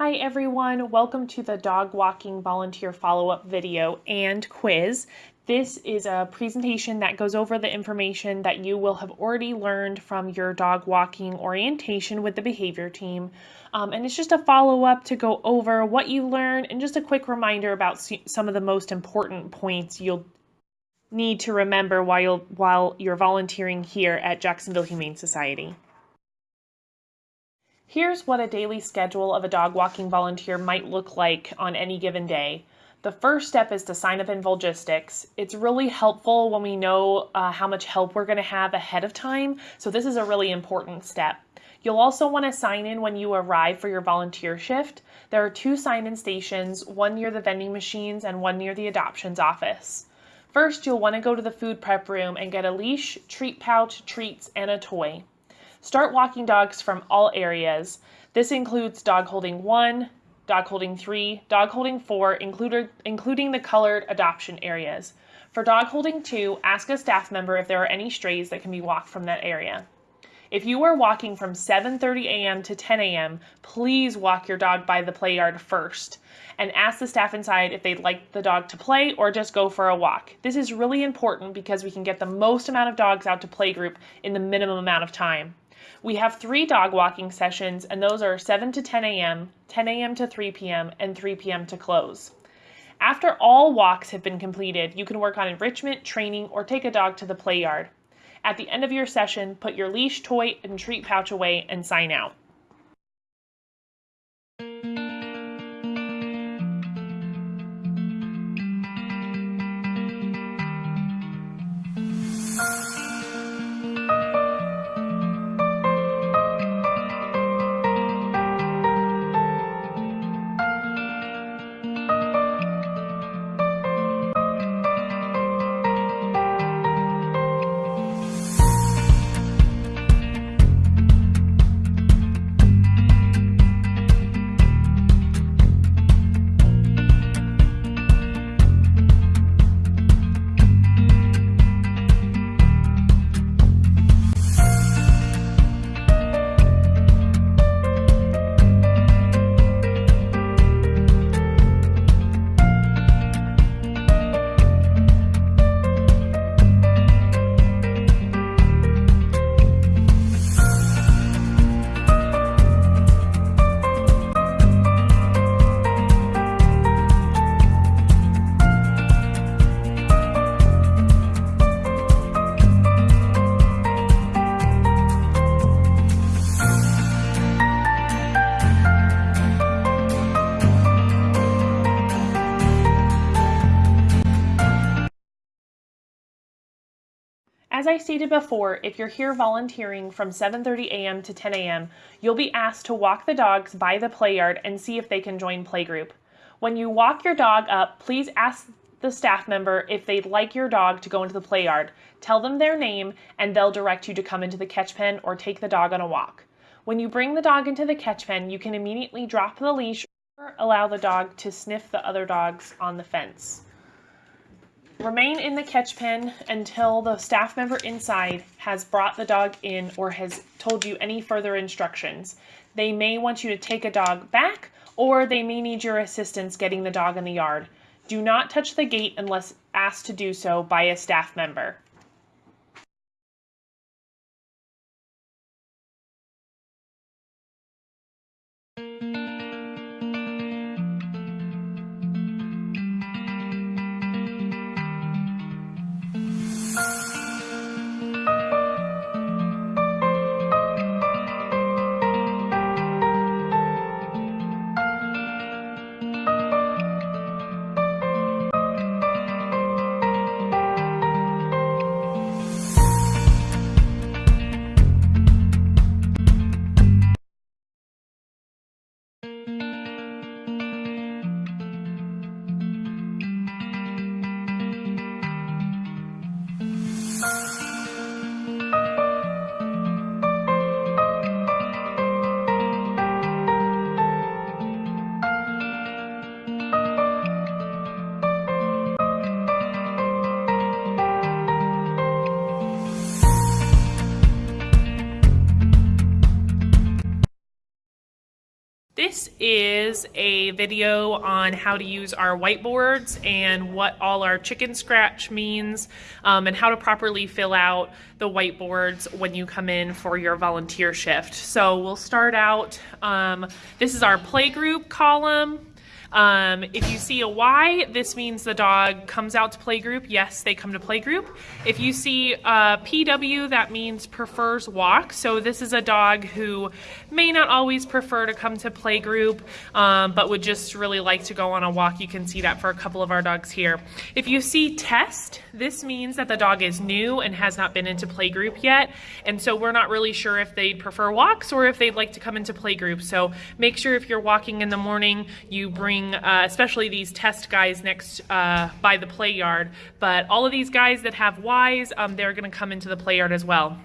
Hi everyone, welcome to the dog walking volunteer follow-up video and quiz. This is a presentation that goes over the information that you will have already learned from your dog walking orientation with the behavior team. Um, and it's just a follow-up to go over what you learned and just a quick reminder about some of the most important points you'll need to remember while, while you're volunteering here at Jacksonville Humane Society. Here's what a daily schedule of a dog walking volunteer might look like on any given day. The first step is to sign up in Volgistics. It's really helpful when we know uh, how much help we're going to have ahead of time, so this is a really important step. You'll also want to sign in when you arrive for your volunteer shift. There are two sign-in stations, one near the vending machines and one near the adoptions office. First, you'll want to go to the food prep room and get a leash, treat pouch, treats, and a toy. Start walking dogs from all areas. This includes dog holding one, dog holding three, dog holding four, included, including the colored adoption areas. For dog holding two, ask a staff member if there are any strays that can be walked from that area. If you are walking from 7.30 a.m. to 10 a.m., please walk your dog by the play yard first and ask the staff inside if they'd like the dog to play or just go for a walk. This is really important because we can get the most amount of dogs out to playgroup in the minimum amount of time. We have three dog walking sessions, and those are 7 to 10 a.m., 10 a.m. to 3 p.m., and 3 p.m. to close. After all walks have been completed, you can work on enrichment, training, or take a dog to the play yard. At the end of your session, put your leash, toy, and treat pouch away and sign out. As I stated before, if you're here volunteering from 7.30 a.m. to 10 a.m., you'll be asked to walk the dogs by the play yard and see if they can join playgroup. When you walk your dog up, please ask the staff member if they'd like your dog to go into the play yard. Tell them their name and they'll direct you to come into the catch pen or take the dog on a walk. When you bring the dog into the catch pen, you can immediately drop the leash or allow the dog to sniff the other dogs on the fence. Remain in the catch pen until the staff member inside has brought the dog in or has told you any further instructions. They may want you to take a dog back or they may need your assistance getting the dog in the yard. Do not touch the gate unless asked to do so by a staff member. Is a video on how to use our whiteboards and what all our chicken scratch means um, and how to properly fill out the whiteboards when you come in for your volunteer shift. So we'll start out, um, this is our playgroup column. Um, if you see a Y, this means the dog comes out to playgroup. Yes, they come to playgroup. If you see a PW, that means prefers walk. So this is a dog who may not always prefer to come to playgroup, um, but would just really like to go on a walk. You can see that for a couple of our dogs here. If you see test, this means that the dog is new and has not been into playgroup yet. And so we're not really sure if they'd prefer walks or if they'd like to come into playgroup. So make sure if you're walking in the morning, you bring uh, especially these test guys next uh, by the play yard. But all of these guys that have Ys, um, they're going to come into the play yard as well.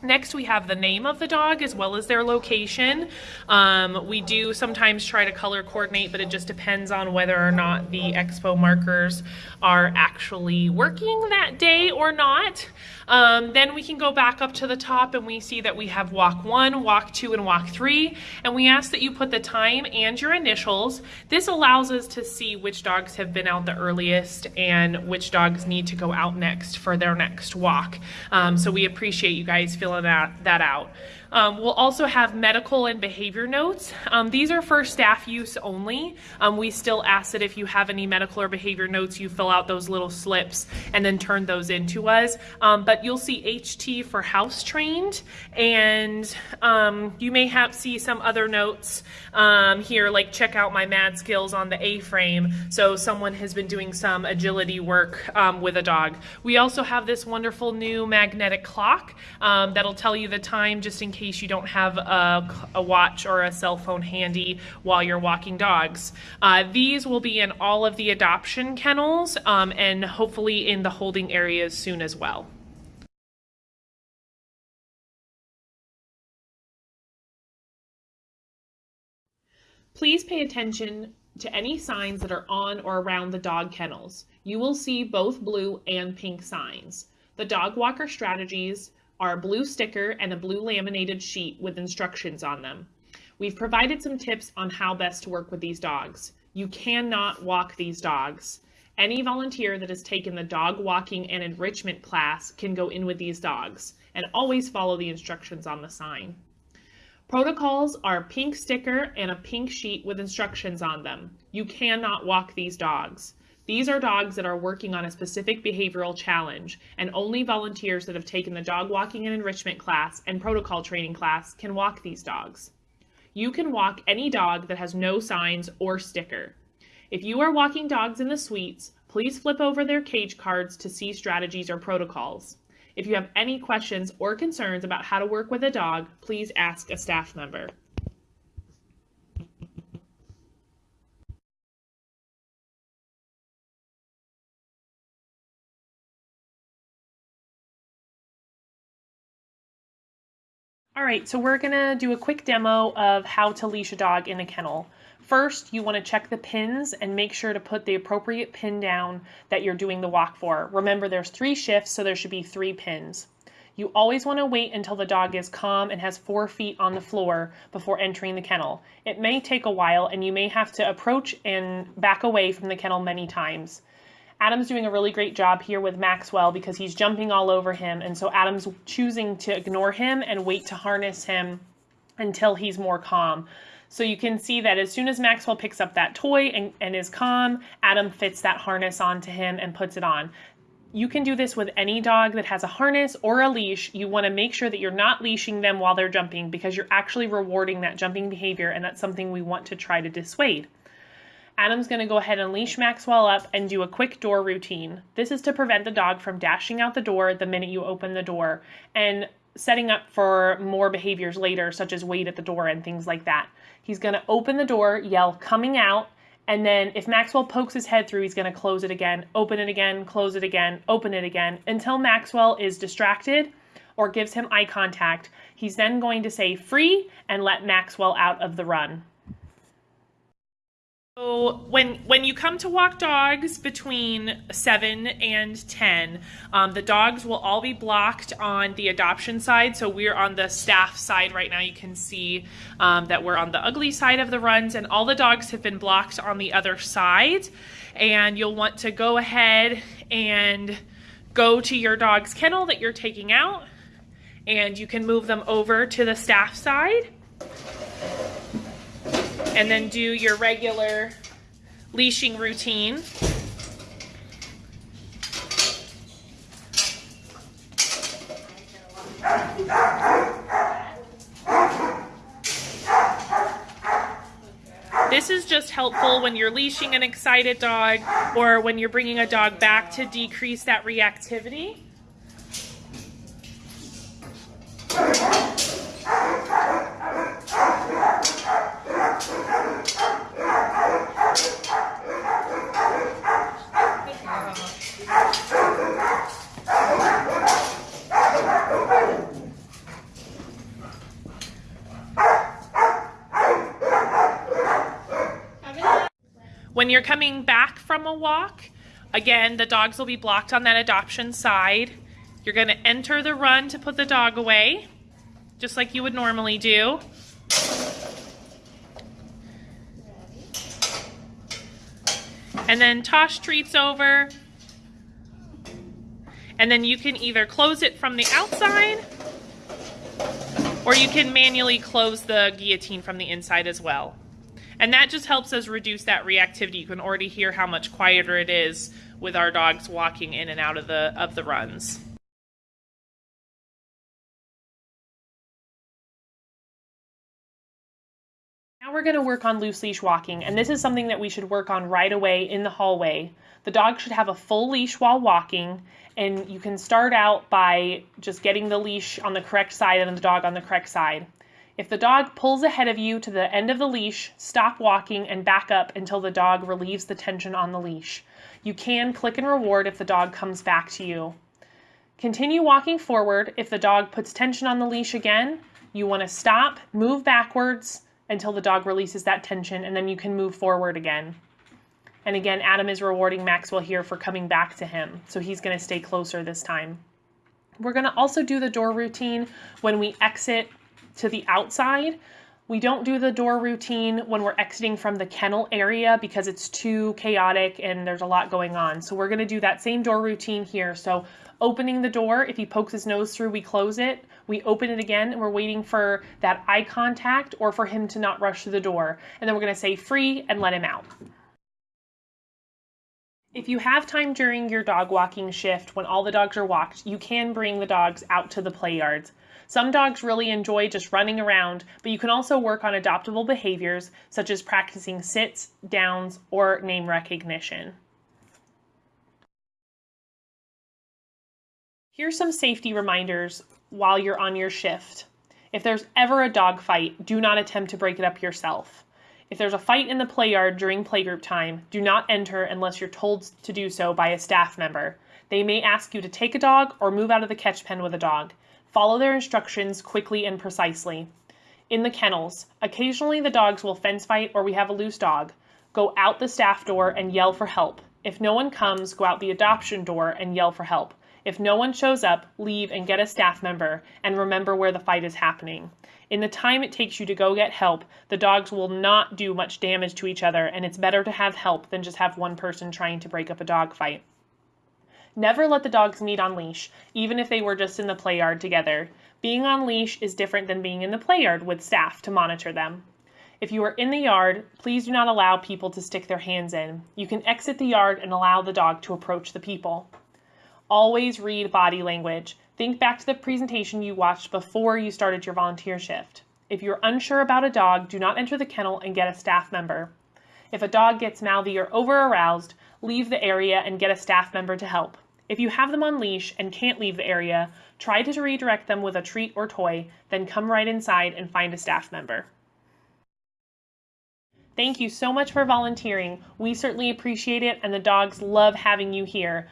Next, we have the name of the dog as well as their location. Um, we do sometimes try to color coordinate, but it just depends on whether or not the expo markers are actually working that day or not. Um, then we can go back up to the top and we see that we have walk one, walk two, and walk three. And we ask that you put the time and your initials. This allows us to see which dogs have been out the earliest and which dogs need to go out next for their next walk. Um, so we appreciate you guys filling that, that out. Um, we'll also have medical and behavior notes. Um, these are for staff use only. Um, we still ask that if you have any medical or behavior notes, you fill out those little slips and then turn those into us. Um, but you'll see HT for house trained, and um, you may have see some other notes um, here, like check out my mad skills on the A-frame. So someone has been doing some agility work with a dog. We also have this wonderful new magnetic clock that'll tell you the time just in case case you don't have a, a watch or a cell phone handy while you're walking dogs. Uh, these will be in all of the adoption kennels um, and hopefully in the holding areas soon as well. Please pay attention to any signs that are on or around the dog kennels. You will see both blue and pink signs. The dog walker strategies are a blue sticker and a blue laminated sheet with instructions on them. We've provided some tips on how best to work with these dogs. You cannot walk these dogs. Any volunteer that has taken the dog walking and enrichment class can go in with these dogs and always follow the instructions on the sign. Protocols are a pink sticker and a pink sheet with instructions on them. You cannot walk these dogs. These are dogs that are working on a specific behavioral challenge, and only volunteers that have taken the dog walking and enrichment class and protocol training class can walk these dogs. You can walk any dog that has no signs or sticker. If you are walking dogs in the suites, please flip over their cage cards to see strategies or protocols. If you have any questions or concerns about how to work with a dog, please ask a staff member. All right, so we're gonna do a quick demo of how to leash a dog in a kennel. First, you wanna check the pins and make sure to put the appropriate pin down that you're doing the walk for. Remember, there's three shifts, so there should be three pins. You always wanna wait until the dog is calm and has four feet on the floor before entering the kennel. It may take a while and you may have to approach and back away from the kennel many times. Adam's doing a really great job here with Maxwell because he's jumping all over him. And so Adam's choosing to ignore him and wait to harness him until he's more calm. So you can see that as soon as Maxwell picks up that toy and, and is calm, Adam fits that harness onto him and puts it on. You can do this with any dog that has a harness or a leash. You want to make sure that you're not leashing them while they're jumping because you're actually rewarding that jumping behavior and that's something we want to try to dissuade. Adam's going to go ahead and leash Maxwell up and do a quick door routine. This is to prevent the dog from dashing out the door the minute you open the door and setting up for more behaviors later, such as wait at the door and things like that. He's going to open the door, yell coming out, and then if Maxwell pokes his head through, he's going to close it again, open it again, close it again, open it again until Maxwell is distracted or gives him eye contact. He's then going to say free and let Maxwell out of the run. So when when you come to walk dogs between seven and ten, um, the dogs will all be blocked on the adoption side. So we're on the staff side right now. You can see um, that we're on the ugly side of the runs, and all the dogs have been blocked on the other side. And you'll want to go ahead and go to your dog's kennel that you're taking out, and you can move them over to the staff side and then do your regular leashing routine. This is just helpful when you're leashing an excited dog or when you're bringing a dog back to decrease that reactivity. When you're coming back from a walk, again, the dogs will be blocked on that adoption side. You're going to enter the run to put the dog away, just like you would normally do. And then toss treats over. And then you can either close it from the outside or you can manually close the guillotine from the inside as well. And that just helps us reduce that reactivity. You can already hear how much quieter it is with our dogs walking in and out of the of the runs. Now we're going to work on loose leash walking, and this is something that we should work on right away in the hallway. The dog should have a full leash while walking, and you can start out by just getting the leash on the correct side and the dog on the correct side. If the dog pulls ahead of you to the end of the leash, stop walking and back up until the dog relieves the tension on the leash. You can click and reward if the dog comes back to you. Continue walking forward. If the dog puts tension on the leash again, you want to stop, move backwards until the dog releases that tension, and then you can move forward again. And again, Adam is rewarding Maxwell here for coming back to him, so he's going to stay closer this time. We're going to also do the door routine when we exit to the outside. We don't do the door routine when we're exiting from the kennel area because it's too chaotic and there's a lot going on. So we're going to do that same door routine here. So opening the door, if he pokes his nose through, we close it. We open it again and we're waiting for that eye contact or for him to not rush to the door. And then we're going to say free and let him out. If you have time during your dog walking shift when all the dogs are walked, you can bring the dogs out to the play yards. Some dogs really enjoy just running around, but you can also work on adoptable behaviors such as practicing sits, downs, or name recognition. Here's some safety reminders while you're on your shift. If there's ever a dog fight, do not attempt to break it up yourself. If there's a fight in the play yard during playgroup time, do not enter unless you're told to do so by a staff member. They may ask you to take a dog or move out of the catch pen with a dog. Follow their instructions quickly and precisely. In the kennels, occasionally the dogs will fence fight or we have a loose dog. Go out the staff door and yell for help. If no one comes, go out the adoption door and yell for help. If no one shows up, leave and get a staff member and remember where the fight is happening. In the time it takes you to go get help, the dogs will not do much damage to each other and it's better to have help than just have one person trying to break up a dog fight. Never let the dogs meet on leash, even if they were just in the play yard together. Being on leash is different than being in the play yard with staff to monitor them. If you are in the yard, please do not allow people to stick their hands in. You can exit the yard and allow the dog to approach the people. Always read body language. Think back to the presentation you watched before you started your volunteer shift. If you're unsure about a dog, do not enter the kennel and get a staff member. If a dog gets mouthy or over aroused, leave the area and get a staff member to help. If you have them on leash and can't leave the area, try to redirect them with a treat or toy, then come right inside and find a staff member. Thank you so much for volunteering. We certainly appreciate it and the dogs love having you here.